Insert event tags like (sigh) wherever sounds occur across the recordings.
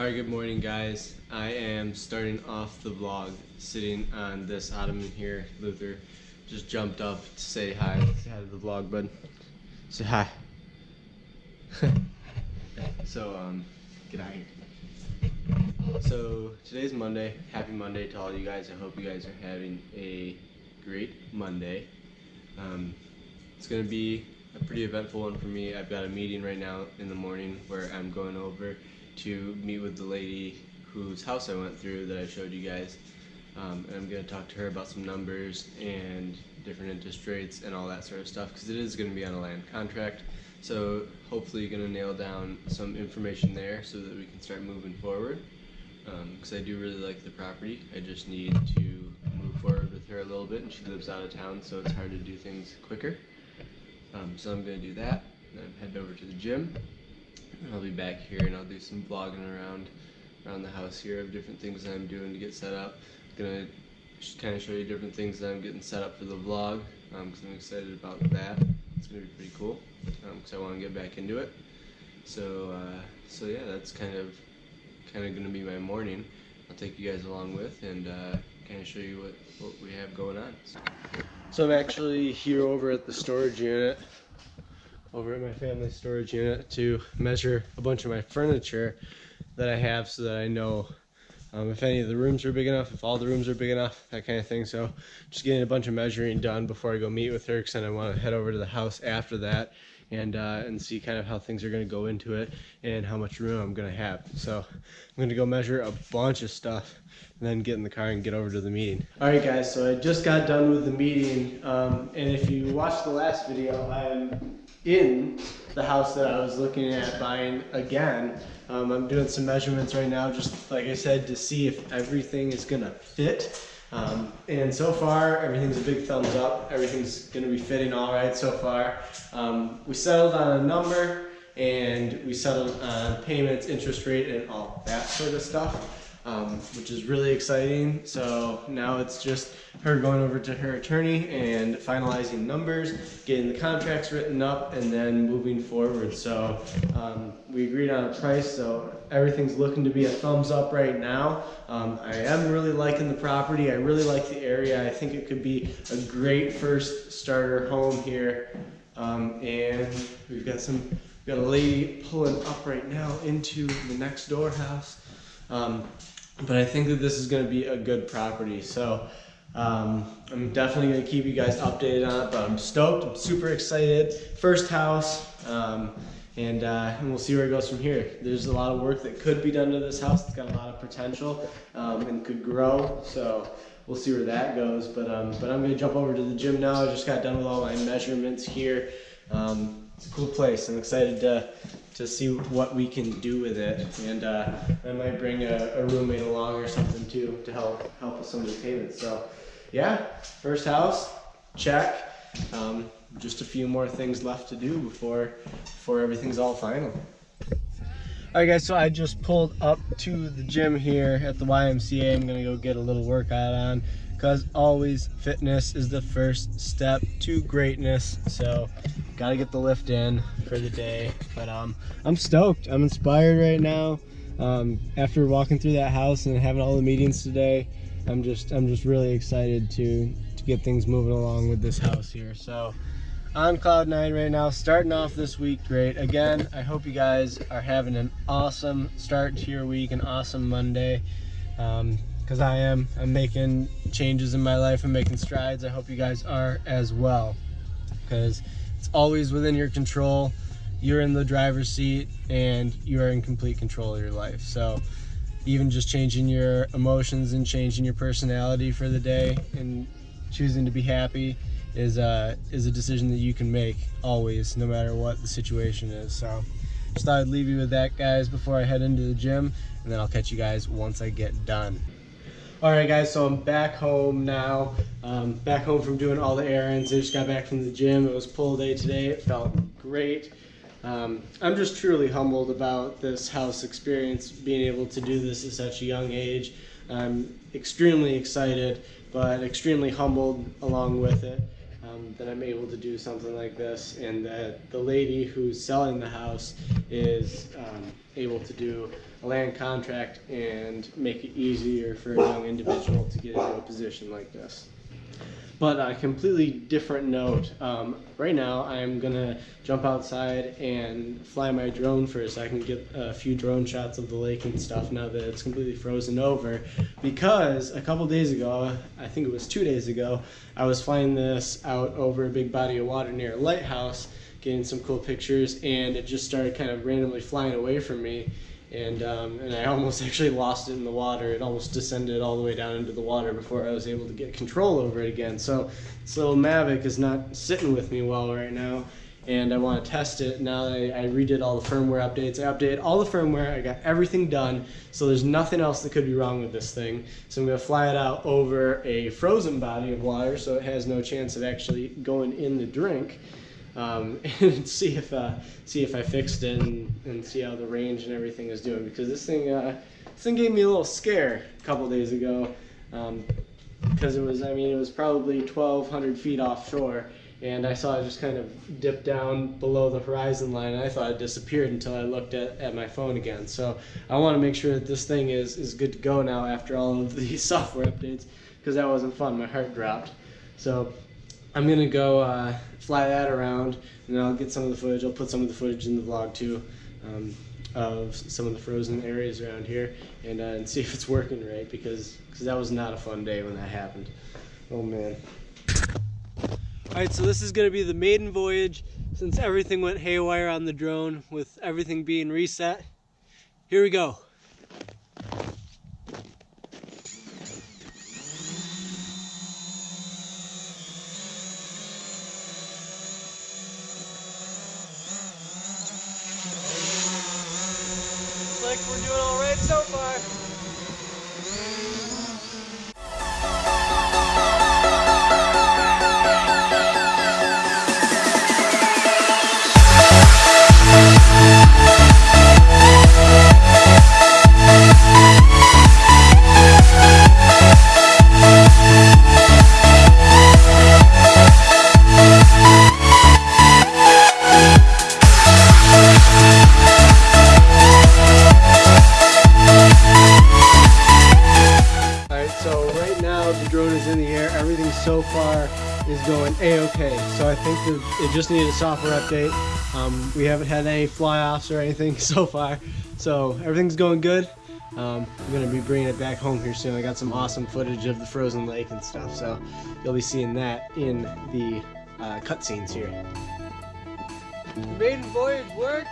Alright, good morning guys. I am starting off the vlog sitting on this ottoman here. Luther just jumped up to say hi. Say hi to the vlog, bud. Say hi. (laughs) so, um, get out of here. So, today's Monday. Happy Monday to all you guys. I hope you guys are having a great Monday. Um, it's going to be a pretty eventful one for me. I've got a meeting right now in the morning where I'm going over to meet with the lady whose house I went through that I showed you guys. Um, and I'm going to talk to her about some numbers and different interest rates and all that sort of stuff because it is going to be on a land contract. So hopefully going to nail down some information there so that we can start moving forward. Because um, I do really like the property. I just need to move forward with her a little bit and she lives out of town so it's hard to do things quicker. Um, so I'm going to do that. and Then I'm over to the gym. I'll be back here and I'll do some vlogging around around the house here of different things that I'm doing to get set up. I'm gonna kind of show you different things that I'm getting set up for the vlog because um, I'm excited about that. It's gonna be pretty cool because um, I want to get back into it. So uh, so yeah, that's kind of kind of gonna be my morning. I'll take you guys along with and uh, kind of show you what, what we have going on. So I'm actually here over at the storage unit over at my family storage unit to measure a bunch of my furniture that I have so that I know um, if any of the rooms are big enough, if all the rooms are big enough, that kind of thing. So just getting a bunch of measuring done before I go meet with her because then I want to head over to the house after that and uh, and see kind of how things are going to go into it and how much room I'm going to have. So I'm going to go measure a bunch of stuff and then get in the car and get over to the meeting. All right, guys. So I just got done with the meeting, um, and if you watched the last video, I'm in the house that I was looking at buying again. Um, I'm doing some measurements right now, just like I said, to see if everything is gonna fit. Um, and so far, everything's a big thumbs up. Everything's gonna be fitting all right so far. Um, we settled on a number and we settled on payments, interest rate, and all that sort of stuff um, which is really exciting. So now it's just her going over to her attorney and finalizing numbers, getting the contracts written up, and then moving forward. So um, we agreed on a price, so everything's looking to be a thumbs up right now. Um, I am really liking the property. I really like the area. I think it could be a great first starter home here. Um, and we've got some, we've got a lady pulling up right now into the next door house. Um, but I think that this is going to be a good property. So um, I'm definitely going to keep you guys updated on it, but I'm stoked. I'm super excited. First house, um, and, uh, and we'll see where it goes from here. There's a lot of work that could be done to this house. It's got a lot of potential um, and could grow. So we'll see where that goes. But, um, but I'm going to jump over to the gym now. I just got done with all my measurements here. Um, it's a cool place. I'm excited to to see what we can do with it. And uh, I might bring a, a, roommate along or something too to help help with some of the payments. So yeah, first house, check. Um, just a few more things left to do before before everything's all final. All right guys, so I just pulled up to the gym here at the YMCA. I'm gonna go get a little workout on because always fitness is the first step to greatness. So gotta get the lift in for the day. But um, I'm stoked. I'm inspired right now. Um, after walking through that house and having all the meetings today, I'm just I'm just really excited to to get things moving along with this house here. So on cloud nine right now, starting off this week great. Again, I hope you guys are having an awesome start to your week, an awesome Monday. Um, because I am. I'm making changes in my life. I'm making strides. I hope you guys are as well because it's always within your control. You're in the driver's seat and you are in complete control of your life. So even just changing your emotions and changing your personality for the day and choosing to be happy is a, is a decision that you can make always, no matter what the situation is. So just thought I'd leave you with that, guys, before I head into the gym, and then I'll catch you guys once I get done. All right, guys, so I'm back home now. Um, back home from doing all the errands. I just got back from the gym. It was pull day today. It felt great. Um, I'm just truly humbled about this house experience, being able to do this at such a young age. I'm extremely excited, but extremely humbled along with it. Um, that I'm able to do something like this, and that the lady who's selling the house is um, able to do a land contract and make it easier for a young individual to get into a position like this. But a completely different note. Um, right now, I'm gonna jump outside and fly my drone first. I can get a few drone shots of the lake and stuff now that it's completely frozen over. Because a couple days ago, I think it was two days ago, I was flying this out over a big body of water near a lighthouse, getting some cool pictures, and it just started kind of randomly flying away from me and um, and I almost (laughs) actually lost it in the water. It almost descended all the way down into the water before I was able to get control over it again. So this little Mavic is not sitting with me well right now, and I want to test it. Now that I, I redid all the firmware updates, I updated all the firmware. I got everything done, so there's nothing else that could be wrong with this thing. So I'm gonna fly it out over a frozen body of water, so it has no chance of actually going in the drink um, (laughs) and see if uh, see if I fixed it and, and see how the range and everything is doing because this thing uh, this thing gave me a little scare a couple days ago um, because it was I mean it was probably 1,200 feet offshore and I saw it just kind of dip down below the horizon line and I thought it disappeared until I looked at, at my phone again. So I want to make sure that this thing is, is good to go now after all of these (laughs) software updates because that wasn't fun. My heart dropped. So I'm gonna go uh, fly that around, and I'll get some of the footage. I'll put some of the footage in the vlog too, um, of some of the frozen areas around here, and, uh, and see if it's working right because because that was not a fun day when that happened. Oh man. All right, so this is gonna be the maiden voyage since everything went haywire on the drone with everything being reset. Here we go. Like we're doing all right so far. So right now the drone is in the air. Everything so far is going a-okay. So I think it just needed a software update. Um, we haven't had any fly-offs or anything (laughs) so far. So everything's going good. Um, I'm going to be bringing it back home here soon. I got some awesome footage of the frozen lake and stuff. So you'll be seeing that in the uh, cutscenes here. Maiden voyage worked.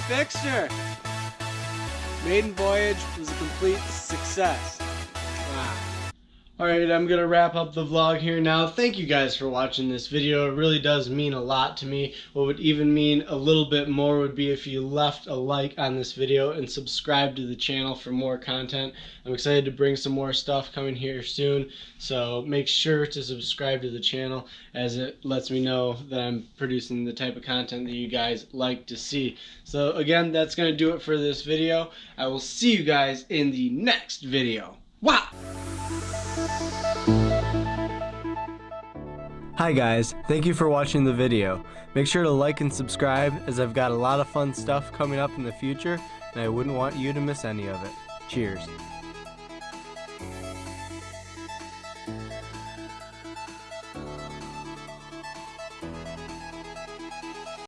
Her. Maiden voyage was a complete success. Alright, I'm going to wrap up the vlog here now. Thank you guys for watching this video. It really does mean a lot to me. What would even mean a little bit more would be if you left a like on this video and subscribe to the channel for more content. I'm excited to bring some more stuff coming here soon, so make sure to subscribe to the channel as it lets me know that I'm producing the type of content that you guys like to see. So again, that's going to do it for this video. I will see you guys in the next video. Wow! Hi guys, thank you for watching the video. Make sure to like and subscribe as I've got a lot of fun stuff coming up in the future and I wouldn't want you to miss any of it. Cheers.